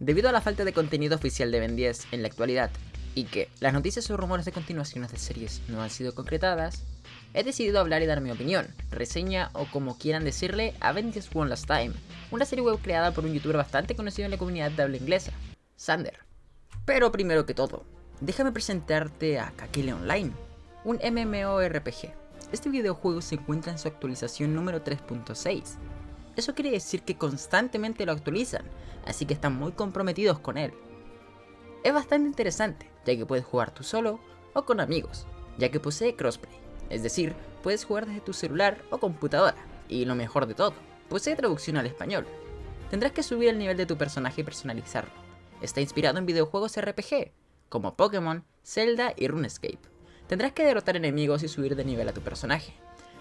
Debido a la falta de contenido oficial de Ben 10 en la actualidad, y que las noticias o rumores de continuaciones de series no han sido concretadas, he decidido hablar y dar mi opinión, reseña o como quieran decirle a Ben 10 One Last Time, una serie web creada por un youtuber bastante conocido en la comunidad de habla inglesa, Sander. Pero primero que todo, déjame presentarte a Kakele Online, un MMORPG. Este videojuego se encuentra en su actualización número 3.6. Eso quiere decir que constantemente lo actualizan, así que están muy comprometidos con él. Es bastante interesante, ya que puedes jugar tú solo o con amigos, ya que posee crossplay, es decir, puedes jugar desde tu celular o computadora, y lo mejor de todo, posee traducción al español. Tendrás que subir el nivel de tu personaje y personalizarlo. Está inspirado en videojuegos RPG, como Pokémon, Zelda y RuneScape. Tendrás que derrotar enemigos y subir de nivel a tu personaje.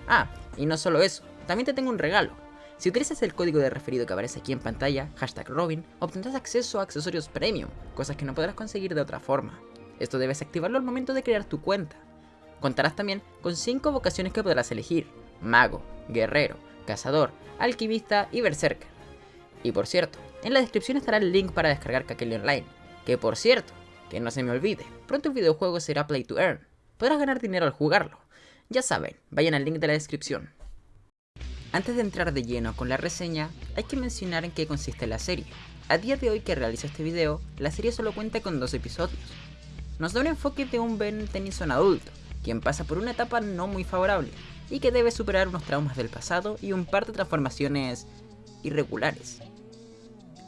Ah, y no solo eso, también te tengo un regalo. Si utilizas el código de referido que aparece aquí en pantalla, hashtag Robin, obtendrás acceso a accesorios premium, cosas que no podrás conseguir de otra forma. Esto debes activarlo al momento de crear tu cuenta. Contarás también con 5 vocaciones que podrás elegir, mago, guerrero, cazador, alquimista y berserker. Y por cierto, en la descripción estará el link para descargar Kakele Online, que por cierto, que no se me olvide, pronto el videojuego será Play to Earn, podrás ganar dinero al jugarlo. Ya saben, vayan al link de la descripción. Antes de entrar de lleno con la reseña, hay que mencionar en qué consiste la serie. A día de hoy que realizo este video, la serie solo cuenta con dos episodios. Nos da un enfoque de un Ben Tennyson adulto, quien pasa por una etapa no muy favorable, y que debe superar unos traumas del pasado y un par de transformaciones irregulares.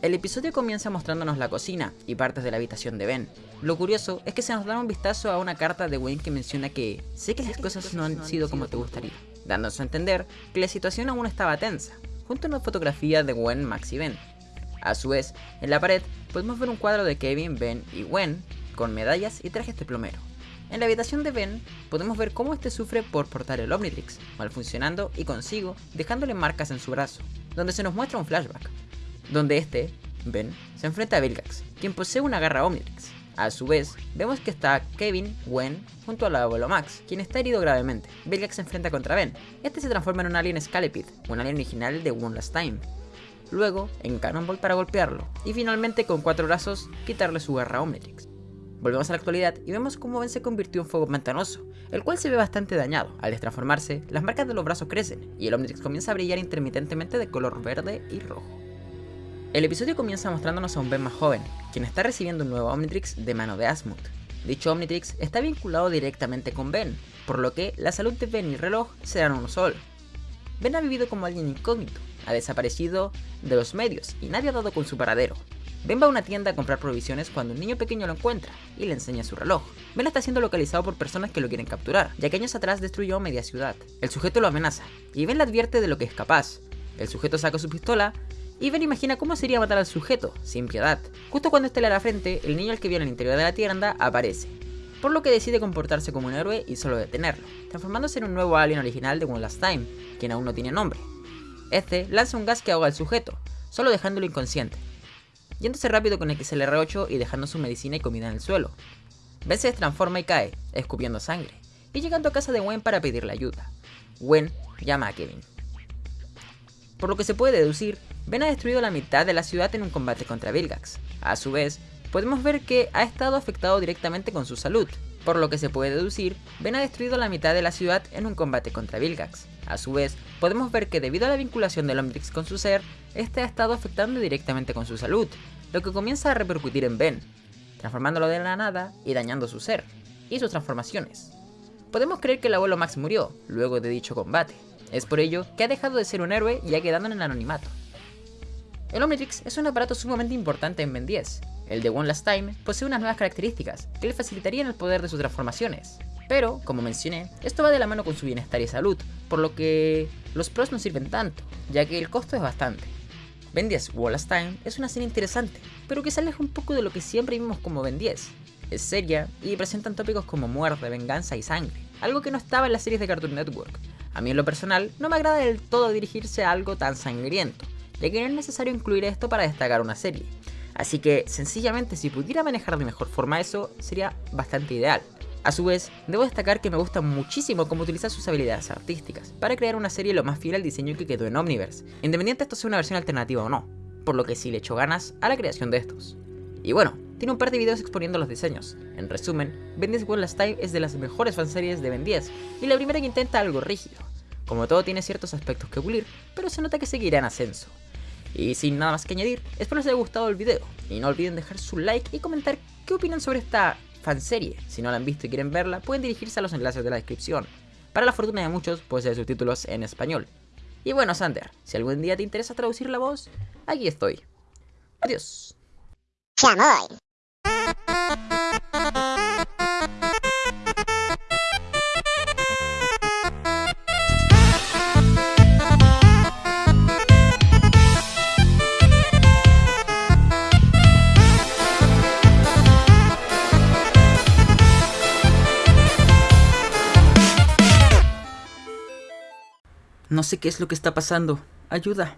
El episodio comienza mostrándonos la cocina y partes de la habitación de Ben. Lo curioso es que se nos da un vistazo a una carta de Wayne que menciona que sé que las cosas no han sido como te gustaría, dándose a entender que la situación aún estaba tensa, junto a una fotografía de Gwen, Max y Ben. A su vez, en la pared podemos ver un cuadro de Kevin, Ben y Gwen con medallas y trajes de plomero. En la habitación de Ben, podemos ver cómo este sufre por portar el Omnitrix, mal funcionando y consigo dejándole marcas en su brazo, donde se nos muestra un flashback, donde este, Ben, se enfrenta a Vilgax, quien posee una garra Omnitrix. A su vez, vemos que está Kevin, Gwen, junto al abuelo Max, quien está herido gravemente. Vilgax se enfrenta contra Ben. Este se transforma en un alien Scalepid, un alien original de One Last Time. Luego, en Cannonball para golpearlo, y finalmente con cuatro brazos, quitarle su garra Omnitrix. Volvemos a la actualidad y vemos cómo Ben se convirtió en fuego pantanoso, el cual se ve bastante dañado. Al destransformarse, las marcas de los brazos crecen, y el Omnitrix comienza a brillar intermitentemente de color verde y rojo. El episodio comienza mostrándonos a un Ben más joven, quien está recibiendo un nuevo Omnitrix de mano de Asmund. Dicho Omnitrix está vinculado directamente con Ben, por lo que la salud de Ben y el reloj serán uno solo. Ben ha vivido como alguien incógnito, ha desaparecido de los medios y nadie ha dado con su paradero. Ben va a una tienda a comprar provisiones cuando un niño pequeño lo encuentra y le enseña su reloj. Ben está siendo localizado por personas que lo quieren capturar, ya que años atrás destruyó media ciudad. El sujeto lo amenaza y Ben le advierte de lo que es capaz. El sujeto saca su pistola Ben imagina cómo sería matar al sujeto, sin piedad. Justo cuando este le la frente, el niño al que vio en el interior de la tienda aparece. Por lo que decide comportarse como un héroe y solo detenerlo, transformándose en un nuevo alien original de One Last Time, quien aún no tiene nombre. Este lanza un gas que ahoga al sujeto, solo dejándolo inconsciente. Yéndose rápido con el XLR8 y dejando su medicina y comida en el suelo. Ben se transforma y cae, escupiendo sangre, y llegando a casa de Gwen para pedirle ayuda. Gwen llama a Kevin. Por lo que se puede deducir Ben ha destruido la mitad de la ciudad en un combate contra Vilgax. A su vez, podemos ver que ha estado afectado directamente con su salud, por lo que se puede deducir, Ben ha destruido la mitad de la ciudad en un combate contra Vilgax. A su vez, podemos ver que debido a la vinculación del Omnitrix con su ser, este ha estado afectando directamente con su salud, lo que comienza a repercutir en Ben, transformándolo de la nada y dañando su ser, y sus transformaciones. Podemos creer que el abuelo Max murió, luego de dicho combate. Es por ello que ha dejado de ser un héroe y ha quedado en el anonimato. El Omnitrix es un aparato sumamente importante en Ben 10. El de One Last Time posee unas nuevas características que le facilitarían el poder de sus transformaciones. Pero, como mencioné, esto va de la mano con su bienestar y salud, por lo que los pros no sirven tanto, ya que el costo es bastante. Ben 10 One Last Time es una serie interesante, pero que se aleja un poco de lo que siempre vimos como Ben 10. Es seria y presentan tópicos como muerte, venganza y sangre, algo que no estaba en las series de Cartoon Network. A mí en lo personal no me agrada del todo dirigirse a algo tan sangriento, ya que no es necesario incluir esto para destacar una serie. Así que, sencillamente, si pudiera manejar de mejor forma eso, sería bastante ideal. A su vez, debo destacar que me gusta muchísimo cómo utiliza sus habilidades artísticas, para crear una serie lo más fiel al diseño que quedó en Omniverse, independiente de esto sea una versión alternativa o no. por lo que sí le echó ganas a la creación de estos. Y bueno, tiene un par de videos exponiendo los diseños. En resumen, Ben 10 One Last Time es de las mejores fanseries de Ben 10 y la primera que intenta algo rígido. Como todo tiene ciertos aspectos que pulir, pero se nota que seguirá en ascenso. Y sin nada más que añadir, espero les haya gustado el video y no olviden dejar su like y comentar qué opinan sobre esta fanserie. Si no la han visto y quieren verla, pueden dirigirse a los enlaces de la descripción. Para la fortuna de muchos, puede ser subtítulos en español. Y bueno, Sander, si algún día te interesa traducir la voz, aquí estoy. Adiós. No sé qué es lo que está pasando. Ayuda.